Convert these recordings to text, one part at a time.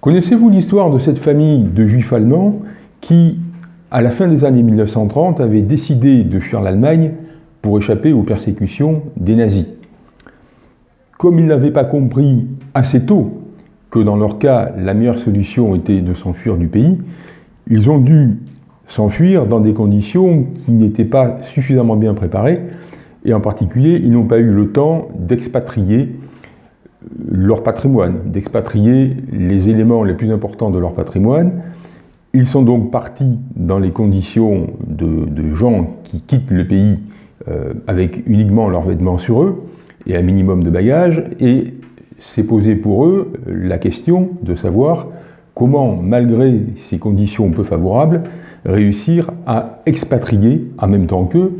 Connaissez-vous l'histoire de cette famille de juifs allemands qui, à la fin des années 1930, avait décidé de fuir l'Allemagne pour échapper aux persécutions des nazis? Comme ils n'avaient pas compris assez tôt que dans leur cas, la meilleure solution était de s'enfuir du pays, ils ont dû s'enfuir dans des conditions qui n'étaient pas suffisamment bien préparées, et en particulier, ils n'ont pas eu le temps d'expatrier leur patrimoine, d'expatrier les éléments les plus importants de leur patrimoine. Ils sont donc partis dans les conditions de, gens qui quittent le pays euh, avec uniquement leurs vêtements sur eux et un minimum de bagages, et s'est posé pour eux la question de savoir comment, malgré ces conditions peu favorables, réussir à expatrier en même temps qu'eux,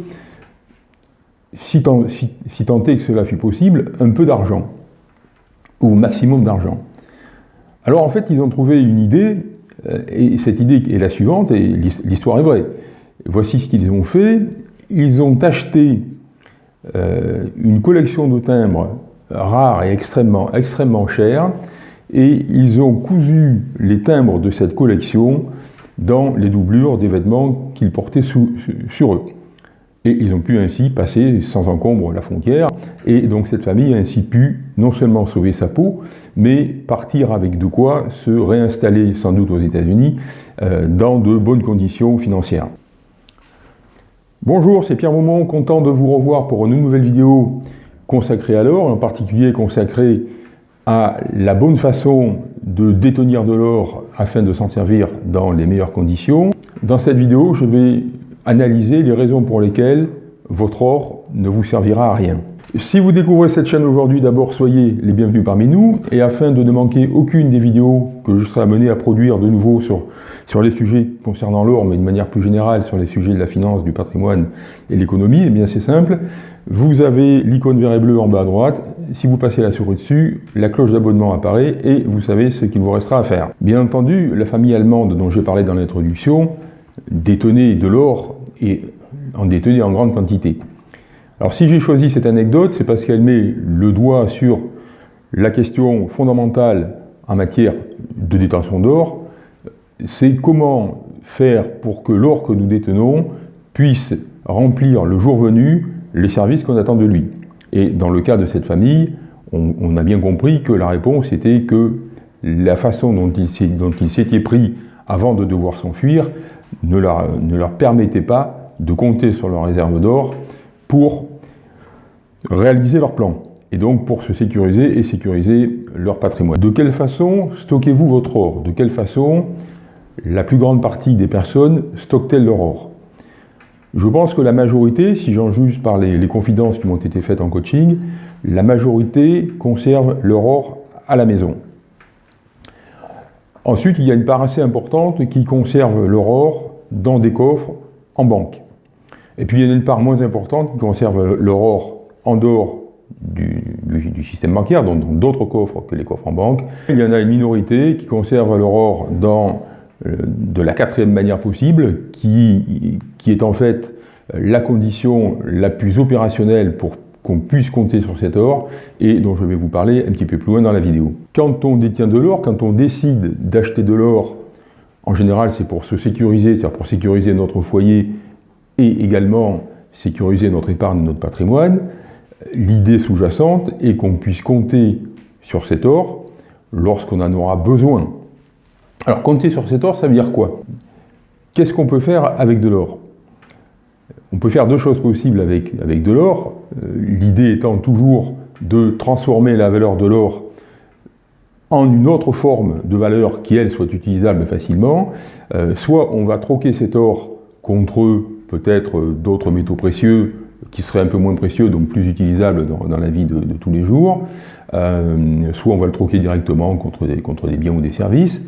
si, tant, est que cela fut possible, un peu d'argent, ou maximum d'argent. Alors en fait, ils ont trouvé une idée, euh, et cette idée est la suivante, et l'histoire est vraie. Voici ce qu'ils ont fait. Ils ont acheté euh, une collection de timbres rares et extrêmement, extrêmement chers, et ils ont cousu les timbres de cette collection dans les doublures des vêtements qu'ils portaient sur eux. Et ils ont pu ainsi passer sans encombre la frontière, et donc cette famille a ainsi pu non seulement sauver sa peau, mais partir avec de quoi se réinstaller sans doute aux États-Unis euh, dans de bonnes conditions financières. Bonjour, c'est Pierre Maumont, content de vous revoir pour une nouvelle vidéo consacrée à l'or, en particulier consacrée à la bonne façon de détenir de l'or afin de s'en servir dans les meilleures conditions. Dans cette vidéo, je vais analyser les raisons pour lesquelles votre or ne vous servira à rien. Si vous découvrez cette chaîne aujourd'hui, d'abord soyez les bienvenus parmi nous, et afin de ne manquer aucune des vidéos que je serai amené à produire de nouveau sur, sur les sujets concernant l'or, mais de manière plus générale sur les sujets de la finance, du patrimoine et l'économie, eh bien c'est simple, vous avez l'icône vert et bleu en bas à droite, si vous passez la souris dessus, la cloche d'abonnement apparaît et vous savez ce qu'il vous restera à faire. Bien entendu, la famille allemande dont j'ai parlé dans l'introduction détenait de l'or et en détenait en grande quantité. Alors si j'ai choisi cette anecdote, c'est parce qu'elle met le doigt sur la question fondamentale en matière de détention d'or, c'est comment faire pour que l'or que nous détenons puisse remplir le jour venu les services qu'on attend de lui. Et dans le cas de cette famille, on, a bien compris que la réponse était que la façon dont il s'était pris avant de devoir s'enfuir ne leur, permettait pas de compter sur leur réserve d'or pour réaliser leur plan et donc pour se sécuriser et sécuriser leur patrimoine. De quelle façon stockez-vous votre or? De quelle façon la plus grande partie des personnes stockent-elles leur or? Je pense que la majorité, si j'en juge par les, les confidences qui m'ont été faites en coaching, la majorité conserve leur or à la maison. Ensuite, il y a une part assez importante qui conserve leur or dans des coffres en banque. Et puis il y a une part moins importante qui conserve leur or en dehors du, système bancaire, dans d'autres coffres que les coffres en banque. Il y en a une minorité qui conserve leur or dans euh, de la quatrième manière possible, qui, qui est en fait la condition la plus opérationnelle pour qu'on puisse compter sur cet or et dont je vais vous parler un petit peu plus loin dans la vidéo. Quand on détient de l'or, quand on décide d'acheter de l'or, en général c'est pour se sécuriser, c'est-à-dire pour sécuriser notre foyer et également sécuriser notre épargne, notre patrimoine, l'idée sous-jacente est qu'on puisse compter sur cet or lorsqu'on en aura besoin. Alors compter sur cet or, ça veut dire quoi? Qu'est-ce qu'on peut faire avec de l'or? On peut faire deux choses possibles avec, de l'or, euh, l'idée étant toujours de transformer la valeur de l'or en une autre forme de valeur qui, elle, soit utilisable facilement. Euh, soit on va troquer cet or contre peut-être d'autres métaux précieux qui seraient un peu moins précieux, donc plus utilisables dans, la vie de, tous les jours. Euh, soit on va le troquer directement contre des, biens ou des services.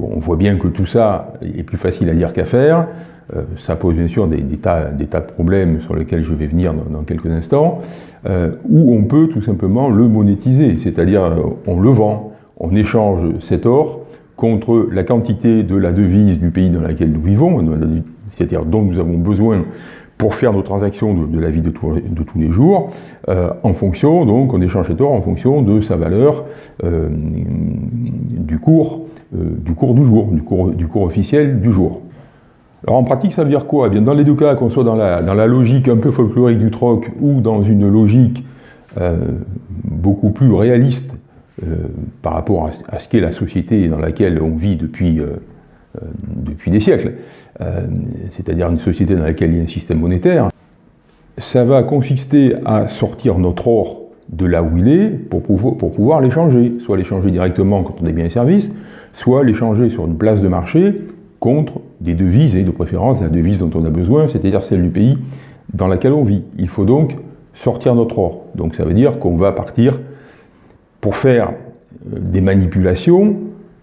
On voit bien que tout ça est plus facile à dire qu'à faire. Euh, ça pose bien sûr des, tas, de problèmes sur lesquels je vais venir dans, quelques instants, euh, où on peut tout simplement le monétiser, c'est-à-dire on le vend, on échange cet or contre la quantité de la devise du pays dans lequel nous vivons, c'est-à-dire dont nous avons besoin pour faire nos transactions de, la vie de, tous les jours, euh, en fonction, donc on échange cet or en fonction de sa valeur, euh, du cours du cours du jour, du cours officiel du jour. Alors en pratique, ça veut dire quoi? Eh bien, Dans les deux cas, qu'on soit dans la, dans la, logique un peu folklorique du troc ou dans une logique euh, beaucoup plus réaliste euh, par rapport à, ce qu'est la société dans laquelle on vit depuis, euh, depuis des siècles, c'est-à-dire une société dans laquelle il y a un système monétaire, ça va consister à sortir notre or de là où il est pour pour pouvoir l'échanger, soit l'échanger directement quand on est biens et services, soit l'échanger sur une place de marché contre des devises, et de préférence la devise dont on a besoin, c'est-à-dire celle du pays dans lequel on vit. Il faut donc sortir notre or. Donc ça veut dire qu'on va partir pour faire euh, des manipulations,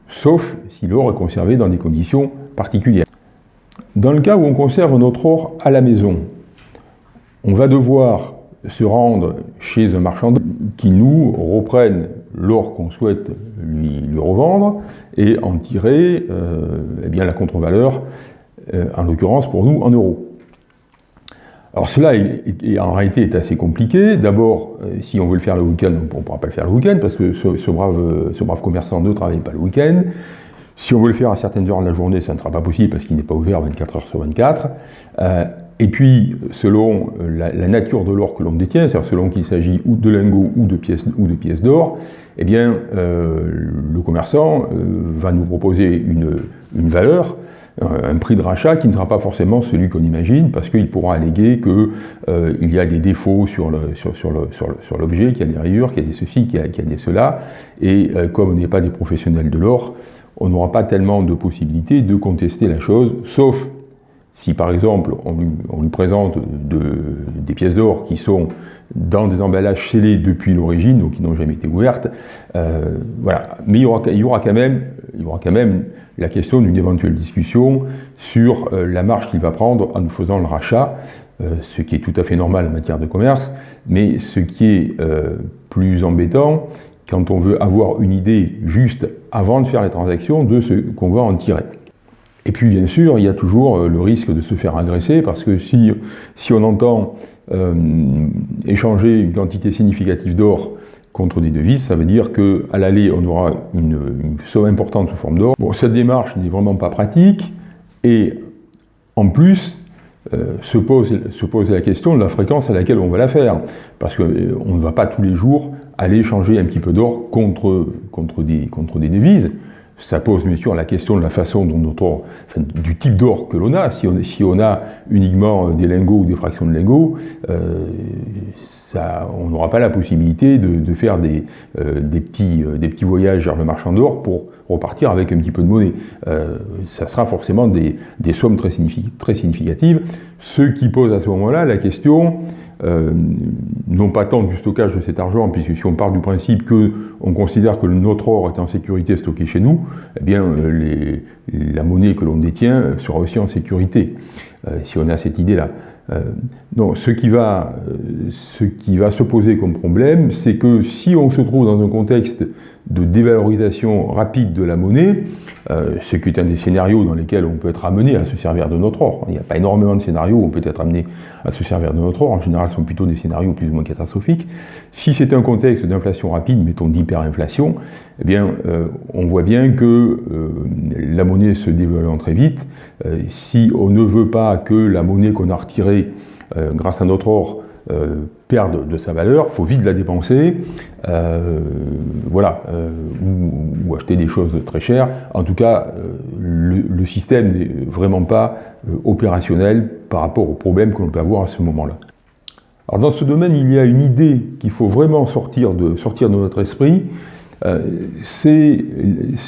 sauf si l'or est conservé dans des conditions particulières. Dans le cas où on conserve notre or à la maison, on va devoir se rendre chez un marchand qui nous reprenne l'or qu'on souhaite lui, revendre et en tirer euh, eh bien, la contre-valeur, euh, en l'occurrence pour nous, en euros. Alors cela, en réalité, est assez compliqué. D'abord, euh, si on veut le faire le week-end, on ne pourra pas le faire le week-end, parce que ce, brave, ce brave commerçant ne travaille pas le week-end. Si on veut le faire à certaines heures de la journée, ça ne sera pas possible, parce qu'il n'est pas ouvert 24 heures sur 24. Et puis, selon euh, la, nature de l'or que l'on détient, c'est-à-dire selon qu'il s'agit ou de lingots ou de pièces, d'or, eh bien, euh, le commerçant euh, va nous proposer une, valeur, un prix de rachat qui ne sera pas forcément celui qu'on imagine, parce qu'il pourra alléguer qu'il y a des défauts sur l'objet, sur, sur qu'il y a des rayures, qu'il y a des ceci, qu'il y, a des cela, et comme on n'est pas des professionnels de l'or, on n'aura pas tellement de possibilités de contester la chose, sauf si par exemple on lui, présente des pièces d'or qui sont dans des emballages scellés depuis l'origine, donc qui n'ont jamais été ouvertes, euh, voilà. Mais il y, aura, il y, aura, quand même, il y aura quand même la question d'une éventuelle discussion sur euh, la marge qu'il va prendre en nous faisant le rachat, euh, ce qui est tout à fait normal en matière de commerce, mais ce qui est plus embêtant quand on veut avoir une idée juste avant de faire les transactions de ce qu'on va en tirer. Et puis bien sûr, il y a toujours euh, le risque de se faire agresser, parce que si, si on entend euh, échanger une quantité significative d'or contre des devises, ça veut dire qu'à l'aller, on aura une, somme importante sous forme d'or. Bon, cette démarche n'est vraiment pas pratique, et en plus, euh, se, pose, se pose la question de la fréquence à laquelle on va la faire, parce qu'on ne va pas tous les jours aller échanger un petit peu d'or contre, contre, des, contre des devises ça pose bien sûr la question de la façon dont notre, du type d'or que l'on a. Si on, si on, a uniquement des lingots ou des fractions de lingots, euh, ça, on n'aura pas la possibilité de, faire des, euh, des, petits, euh, des petits voyages vers le marchand d'or pour repartir avec un petit peu de monnaie. ça sera forcément des, des sommes très, très significatives, ce qui pose à ce moment-là la question euh, non pas tant du stockage de cet argent, puisque si on part du principe que on considère que notre or est en sécurité stocké chez nous, eh bien euh, la monnaie que l'on détient sera aussi en sécurité, euh, si on a cette idée-là. donc ce qui, va, ce qui va se poser comme problème, c'est que si on se trouve dans un contexte de dévalorisation rapide de la monnaie, euh, ce qui est un des scénarios dans lesquels on peut être amené à se servir de notre or. Il n'y a pas énormément de scénarios où on peut être amené à se servir de notre or, en général ce sont plutôt des scénarios plus ou moins catastrophiques. Si c'est un contexte d'inflation rapide, mettons d'hyperinflation, eh bien euh, on voit bien que euh, la monnaie se dévaluant très vite, si on ne veut pas que la monnaie qu'on a retirée grâce à notre or euh, perdre de sa valeur, faut vite la dépenser, euh, voilà, euh, ou, acheter des choses très chères. En tout cas, le, système n'est vraiment pas opérationnel par rapport aux problèmes que l'on peut avoir à ce moment-là. Alors dans ce domaine, il y a une idée qu'il faut vraiment sortir de, notre esprit, c'est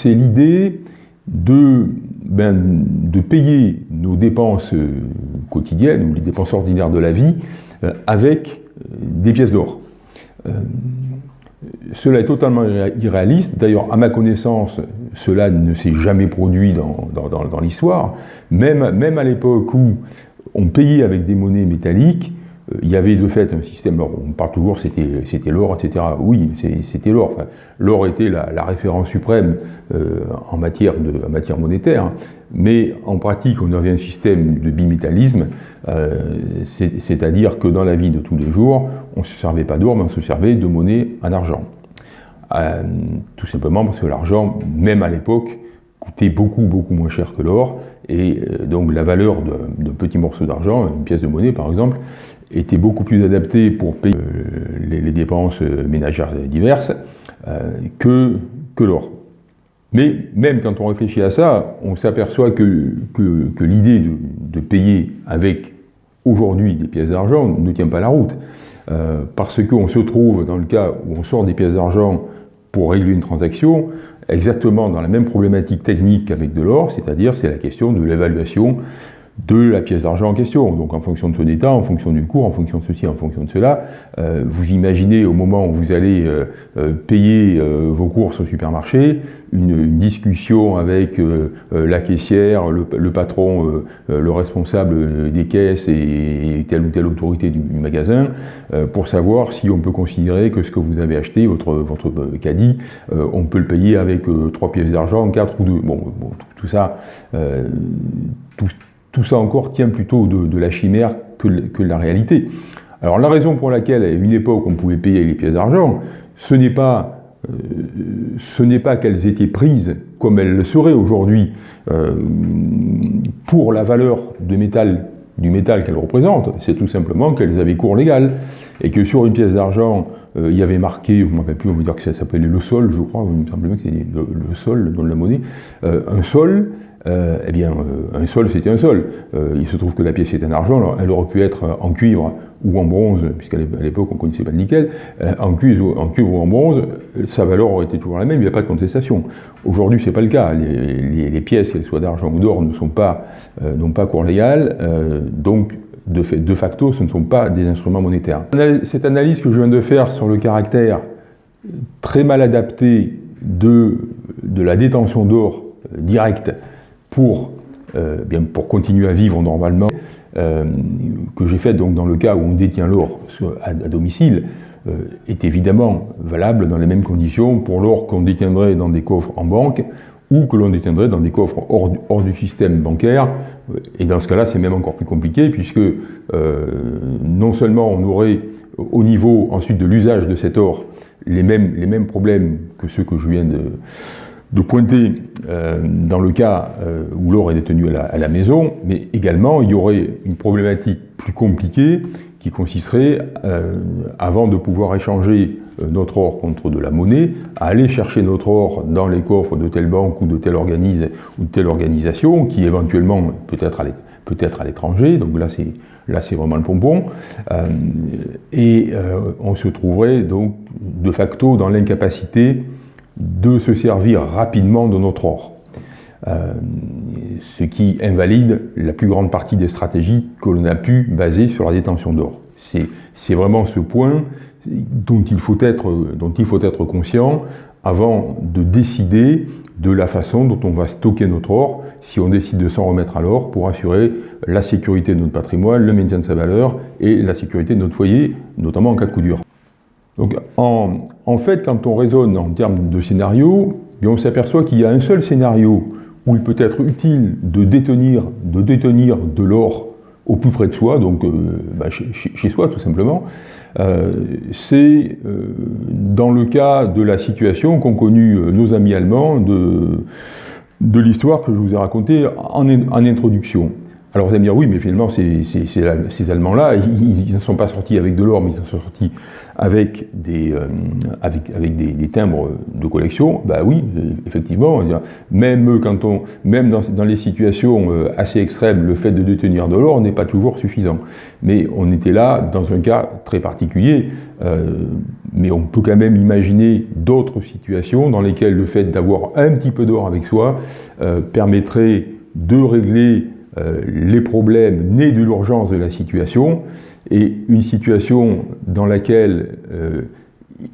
l'idée de, ben, de payer nos dépenses quotidiennes ou les dépenses ordinaires de la vie euh, avec euh, des pièces d'or. Euh, cela est totalement irréaliste. D'ailleurs, à ma connaissance, cela ne s'est jamais produit dans, dans l'histoire. Même, même à l'époque où on payait avec des monnaies métalliques, euh, il y avait de fait un système, on parle toujours c'était l'or, etc. Oui, c'était l'or. l'or était la, référence suprême euh, en, matière de, matière monétaire, mais en pratique on avait un système de bimétallisme, euh, c'est-à-dire que dans la vie de tous les jours, on ne se servait pas d'or, mais on se servait de monnaie en argent. tout simplement parce que l'argent, même à l'époque, coûtait beaucoup, beaucoup moins cher que l'or, et donc la valeur d'un petit morceau d'argent, une pièce de monnaie par exemple, était beaucoup plus adaptée pour payer les, dépenses ménagères diverses que, que l'or. Mais même quand on réfléchit à ça, on s'aperçoit que, que, l'idée de, payer avec aujourd'hui des pièces d'argent ne tient pas la route. Euh, parce qu'on se trouve dans le cas où on sort des pièces d'argent pour régler une transaction, exactement dans la même problématique technique qu'avec de l'or, c'est-à-dire c'est la question de l'évaluation de la pièce d'argent en question. Donc en fonction de son état, en fonction du cours, en fonction de ceci, en fonction de cela, euh, vous imaginez au moment où vous allez euh, euh, payer vos courses au supermarché, une, discussion avec la caissière, le, patron, le responsable des caisses et, telle ou telle autorité du, magasin, pour savoir si on peut considérer que ce que vous avez acheté, votre, votre caddie, on peut le payer avec trois pièces d'argent, quatre ou deux. Bon, bon tout, ça, tout, tout ça encore tient plutôt de, la chimère que, de la réalité. Alors la raison pour laquelle à une époque on pouvait payer les pièces d'argent, ce n'est pas, euh, pas qu'elles étaient prises comme elles le seraient aujourd'hui euh, pour la valeur de métal, du métal qu'elles représentent, c'est tout simplement qu'elles avaient cours légal et que sur une pièce d'argent euh, il y avait marqué, je ne me rappelle plus, on va dire que ça s'appelait le sol, je crois, il me semble bien que c'était le, sol, le nom de la monnaie, un sol, euh, eh bien, euh, un sol, c'était un sol. Euh, il se trouve que la pièce est en argent, alors elle aurait pu être en cuivre ou en bronze, puisqu'à l'époque on ne connaissait pas le nickel, en, cuivre, en cuivre ou en bronze, sa valeur aurait été toujours la même, il n'y a pas de contestation. Aujourd'hui, ce n'est pas le cas. Les, pièces, qu'elles soient d'argent ou d'or, ne sont pas, n'ont pas cours légal, donc de, fait, de facto, ce ne sont pas des instruments monétaires. Cette analyse que je viens de faire sur le caractère très mal adapté de, de la détention d'or directe pour, euh, bien, pour continuer à vivre normalement, euh, que j'ai fait donc dans le cas où on détient l'or à, domicile, euh, est évidemment valable dans les mêmes conditions pour l'or qu'on détiendrait dans des coffres en banque ou que l'on détiendrait dans des coffres hors, hors, du système bancaire. Et dans ce cas-là, c'est même encore plus compliqué, puisque non seulement on aurait au niveau ensuite de l'usage de cet or les mêmes, les mêmes problèmes que ceux que je viens de, de pointer euh, dans le cas euh, où l'or est détenu à la, maison, mais également il y aurait une problématique plus compliquée qui consisterait, euh, avant de pouvoir échanger notre or contre de la monnaie, à aller chercher notre or dans les coffres de telle banque ou de telle ou telle organisation, qui éventuellement peut être à l'étranger, donc là c'est là c'est vraiment le pompon, et on se trouverait donc de facto dans l'incapacité de se servir rapidement de notre or. Euh, ce qui invalide la plus grande partie des stratégies que l'on a pu baser sur la détention d'or. C'est vraiment ce point dont il, faut être, dont il faut être conscient avant de décider de la façon dont on va stocker notre or, si on décide de s'en remettre à l'or, pour assurer la sécurité de notre patrimoine, le maintien de sa valeur et la sécurité de notre foyer, notamment en cas de coup dur. Donc en, fait, quand on raisonne en termes de scénario, on s'aperçoit qu'il y a un seul scénario où il peut être utile de détenir de, détenir de l'or au plus près de soi, donc euh, bah, chez, soi tout simplement, euh, c'est euh, dans le cas de la situation qu'ont connue nos amis allemands de, de l'histoire que je vous ai racontée en, en introduction. Alors vous allez me dire, oui, mais finalement, ces, Allemands-là, ils ne sont pas sortis avec de l'or, mais ils sont sortis avec des, euh, avec, avec des, timbres de collection. Bah oui, effectivement, même, quand on, même dans, les situations euh, assez extrêmes, le fait de détenir de l'or n'est pas toujours suffisant. Mais on était là dans un cas très particulier, euh, mais on peut quand même imaginer d'autres situations dans lesquelles le fait d'avoir un petit peu d'or avec soi permettrait de régler les problèmes nés de l'urgence de la situation et une situation dans laquelle euh,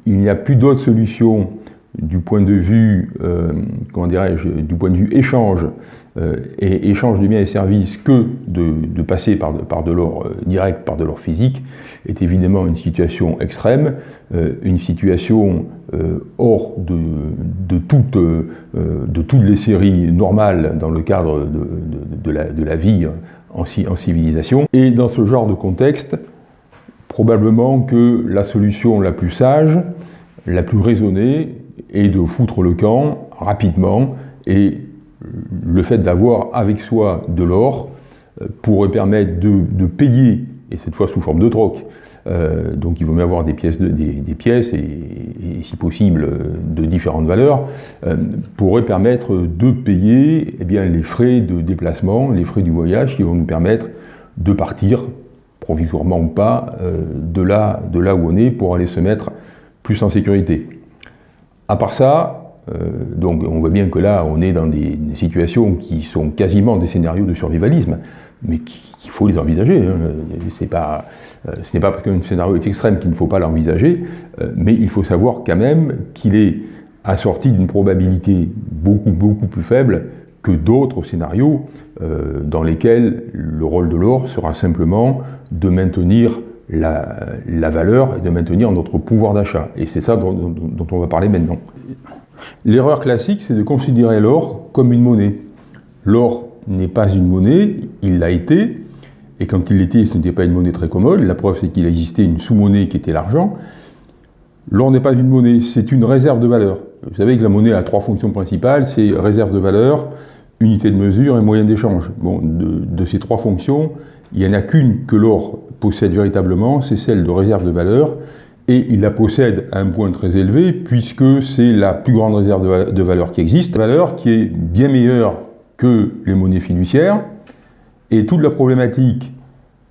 il n'y a plus d'autre solution du point de vue, euh, comment dirais-je, du point de vue échange et échange de biens et services que de, passer par de, l'or direct, par de l'or physique, est évidemment une situation extrême, une situation hors de, toutes, les séries normales dans le cadre de la, vie en, civilisation. Et dans ce genre de contexte, probablement que la solution la plus sage, la plus raisonnée, est de foutre le camp rapidement et le fait d'avoir avec soi de l'or euh, pourrait permettre de, payer, et cette fois sous forme de troc, euh, donc il vaut mieux avoir des pièces, et, si possible de différentes valeurs, euh, pourrait permettre de payer eh les frais de déplacement, les frais du voyage qui vont nous permettre de partir, provisoirement ou pas, de là où on est pour aller se mettre plus en sécurité. À part ça, euh, donc on voit bien que là, on est dans des, situations qui sont quasiment des scénarios de survivalisme, mais qu'il faut les envisager. Hein. Euh, ce n'est pas parce qu'un scénario est extrême qu'il ne faut pas l'envisager, euh, mais il faut savoir quand même qu'il est assorti d'une probabilité beaucoup, beaucoup plus faible que d'autres scénarios dans lesquels le rôle de l'or sera simplement de maintenir la, valeur et de maintenir notre pouvoir d'achat. Et c'est ça dont, on va parler maintenant. L'erreur classique, c'est de considérer l'or comme une monnaie. L'or n'est pas une monnaie, il l'a été, et quand il l'était, ce n'était pas une monnaie très commode. La preuve, c'est qu'il existait une sous-monnaie qui était l'argent. L'or n'est pas une monnaie, c'est une réserve de valeur. Vous savez que la monnaie a trois fonctions principales, c'est réserve de valeur, unité de mesure et moyen d'échange. Bon, de, ces trois fonctions, il n'y en a qu'une que l'or possède véritablement, c'est celle de réserve de valeur, et il la possède à un point très élevé puisque c'est la plus grande réserve de valeur qui existe, valeur qui est bien meilleure que les monnaies fiduciaires, et toute la problématique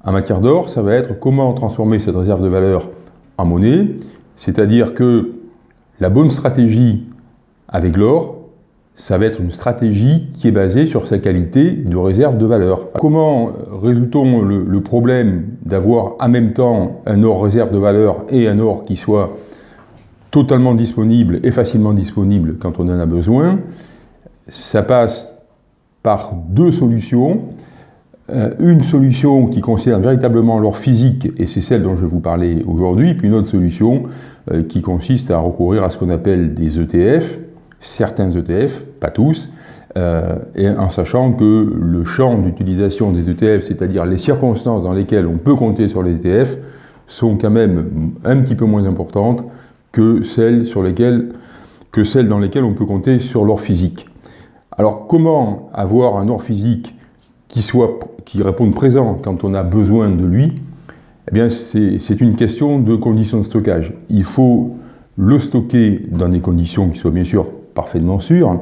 en matière d'or, ça va être comment transformer cette réserve de valeur en monnaie, c'est-à-dire que la bonne stratégie avec l'or, ça va être une stratégie qui est basée sur sa qualité de réserve de valeur. Comment résout-on le, problème d'avoir en même temps un or réserve de valeur et un or qui soit totalement disponible et facilement disponible quand on en a besoin? Ça passe par deux solutions. Euh, une solution qui concerne véritablement l'or physique, et c'est celle dont je vais vous parler aujourd'hui, puis une autre solution euh, qui consiste à recourir à ce qu'on appelle des ETF, certains ETF, pas tous, euh, et en sachant que le champ d'utilisation des ETF, c'est-à-dire les circonstances dans lesquelles on peut compter sur les ETF, sont quand même un petit peu moins importantes que celles, dans lesquelles on peut compter sur l'or physique. Alors comment avoir un or physique qui, soit, qui réponde présent quand on a besoin de lui? Eh bien c'est une question de conditions de stockage. Il faut le stocker dans des conditions qui soient bien sûr parfaitement sûr,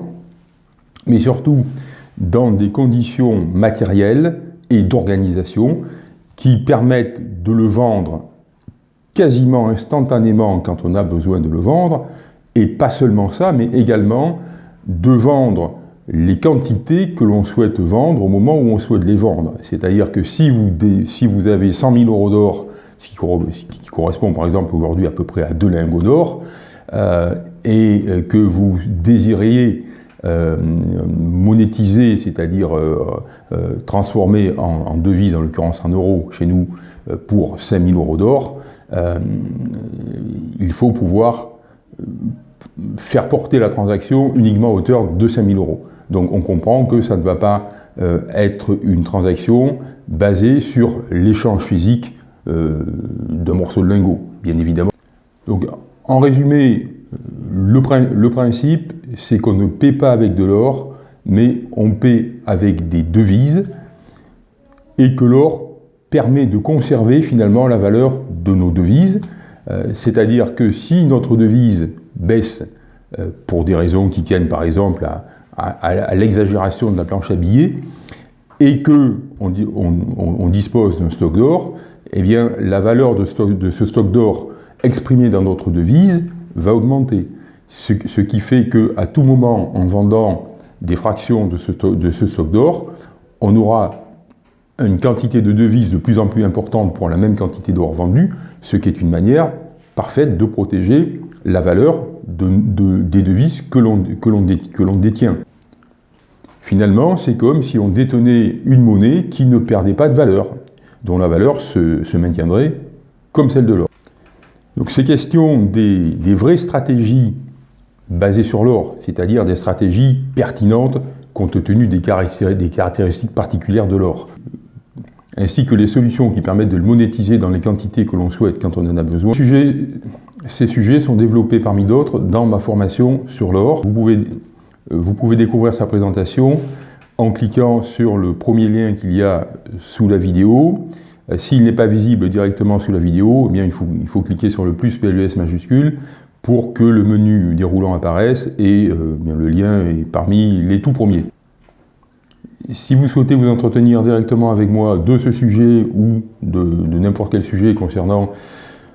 mais surtout dans des conditions matérielles et d'organisation qui permettent de le vendre quasiment instantanément quand on a besoin de le vendre, et pas seulement ça, mais également de vendre les quantités que l'on souhaite vendre au moment où on souhaite les vendre. C'est-à-dire que si vous, si vous avez 100 000 euros d'or, ce qui, correspond par exemple aujourd'hui à peu près à deux lingots d'or, euh, et euh, que vous désiriez euh, monétiser, c'est-à-dire transformer en, devise, en l'occurrence en euros chez nous, pour 5000 euros d'or, il faut pouvoir faire porter la transaction uniquement à hauteur de 5000 euros. Donc on comprend que ça ne va pas être une transaction basée sur l'échange physique d'un morceau de lingot, bien évidemment. Donc en résumé, le, principe, c'est qu'on ne paie pas avec de l'or, mais on paie avec des devises, et que l'or permet de conserver finalement la valeur de nos devises, euh, c'est-à-dire que si notre devise baisse euh, pour des raisons qui tiennent par exemple à, l'exagération de la planche à billets, et que on, dispose d'un stock d'or, eh bien la valeur de ce stock d'or exprimé dans notre devise va augmenter. Ce, qui fait qu'à tout moment, en vendant des fractions de ce, stock d'or, on aura une quantité de devises de plus en plus importante pour la même quantité d'or vendue, ce qui est une manière parfaite de protéger la valeur de, des devises que l'on détient. Finalement, c'est comme si on détenait une monnaie qui ne perdait pas de valeur, dont la valeur se maintiendrait comme celle de l'or. Donc ces questions des, vraies stratégies basées sur l'or, c'est-à-dire des stratégies pertinentes compte tenu des caractéristiques particulières de l'or, ainsi que les solutions qui permettent de le monétiser dans les quantités que l'on souhaite quand on en a besoin. Ces sujets sont développés parmi d'autres dans ma formation sur l'or. Vous pouvez vous pouvez découvrir sa présentation en cliquant sur le premier lien qu'il y a sous la vidéo. Euh, s'il n'est pas visible directement sous la vidéo, eh bien il, faut, il faut cliquer sur le plus PLUS majuscule pour que le menu déroulant apparaisse et euh, bien, le lien est parmi les tout premiers. Si vous souhaitez vous entretenir directement avec moi de ce sujet ou de, n'importe quel sujet concernant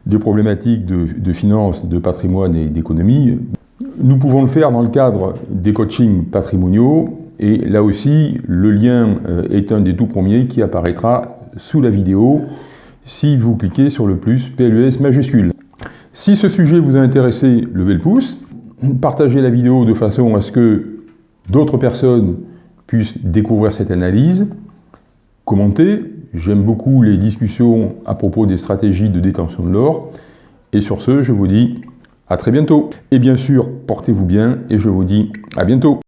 des problématiques de, de finances, de patrimoine et d'économie, nous pouvons le faire dans le cadre des coachings patrimoniaux et là aussi, le lien euh, est un des tout premiers qui apparaîtra sous la vidéo si vous cliquez sur le plus PLUS majuscule. Si ce sujet vous a intéressé, levez le pouce, partagez la vidéo de façon à ce que d'autres personnes puissent découvrir cette analyse, commentez, j'aime beaucoup les discussions à propos des stratégies de détention de l'or, et sur ce, je vous dis à très bientôt. Et bien sûr, portez-vous bien, et je vous dis à bientôt.